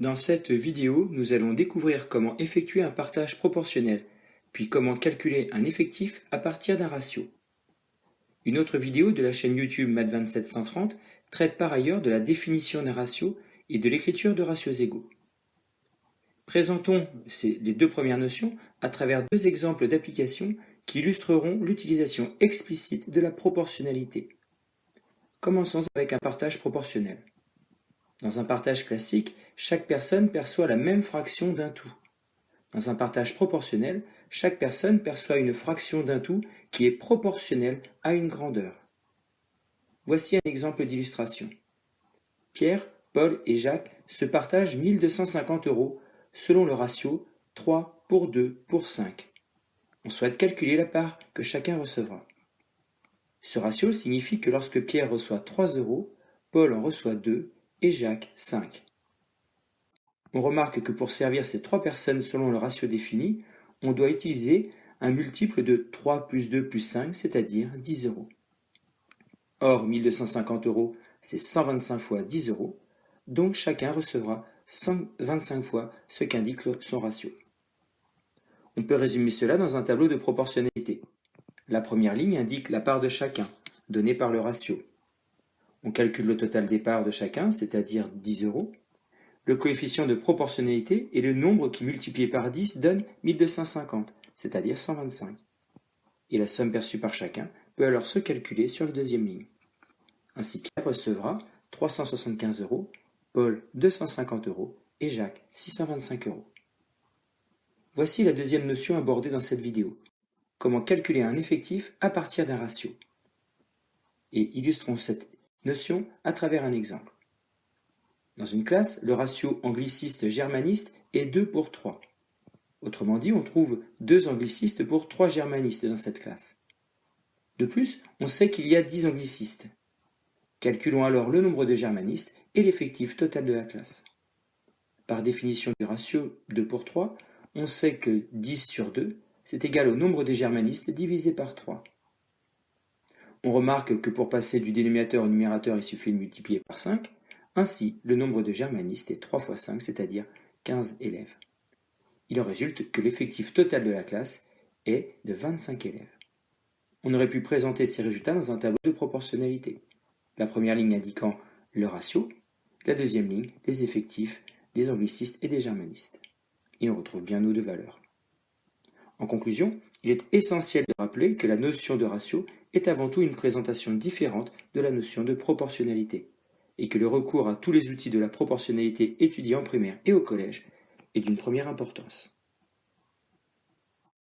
Dans cette vidéo, nous allons découvrir comment effectuer un partage proportionnel, puis comment calculer un effectif à partir d'un ratio. Une autre vidéo de la chaîne YouTube Math2730 traite par ailleurs de la définition d'un ratio et de l'écriture de ratios égaux. Présentons les deux premières notions à travers deux exemples d'application qui illustreront l'utilisation explicite de la proportionnalité. Commençons avec un partage proportionnel. Dans un partage classique, chaque personne perçoit la même fraction d'un tout. Dans un partage proportionnel, chaque personne perçoit une fraction d'un tout qui est proportionnelle à une grandeur. Voici un exemple d'illustration. Pierre, Paul et Jacques se partagent 1250 euros selon le ratio 3 pour 2 pour 5. On souhaite calculer la part que chacun recevra. Ce ratio signifie que lorsque Pierre reçoit 3 euros, Paul en reçoit 2 et Jacques 5. On remarque que pour servir ces trois personnes selon le ratio défini, on doit utiliser un multiple de 3 plus 2 plus 5, c'est-à-dire 10 euros. Or, 1250 euros, c'est 125 fois 10 euros, donc chacun recevra 125 fois ce qu'indique son ratio. On peut résumer cela dans un tableau de proportionnalité. La première ligne indique la part de chacun, donnée par le ratio. On calcule le total des parts de chacun, c'est-à-dire 10 euros. Le coefficient de proportionnalité est le nombre qui multiplié par 10 donne 1250, c'est-à-dire 125. Et la somme perçue par chacun peut alors se calculer sur la deuxième ligne. Ainsi Pierre recevra 375 euros, Paul 250 euros et Jacques 625 euros. Voici la deuxième notion abordée dans cette vidéo. Comment calculer un effectif à partir d'un ratio. Et illustrons cette notion à travers un exemple. Dans une classe, le ratio angliciste-germaniste est 2 pour 3. Autrement dit, on trouve deux anglicistes pour trois germanistes dans cette classe. De plus, on sait qu'il y a 10 anglicistes. Calculons alors le nombre de germanistes et l'effectif total de la classe. Par définition du ratio 2 pour 3, on sait que 10 sur 2, c'est égal au nombre des germanistes divisé par 3. On remarque que pour passer du dénominateur au numérateur, il suffit de multiplier par 5. Ainsi, le nombre de germanistes est 3 fois 5, c'est-à-dire 15 élèves. Il en résulte que l'effectif total de la classe est de 25 élèves. On aurait pu présenter ces résultats dans un tableau de proportionnalité. La première ligne indiquant le ratio, la deuxième ligne les effectifs des anglicistes et des germanistes et on retrouve bien nos deux valeurs. En conclusion, il est essentiel de rappeler que la notion de ratio est avant tout une présentation différente de la notion de proportionnalité, et que le recours à tous les outils de la proportionnalité étudiés en primaire et au collège est d'une première importance.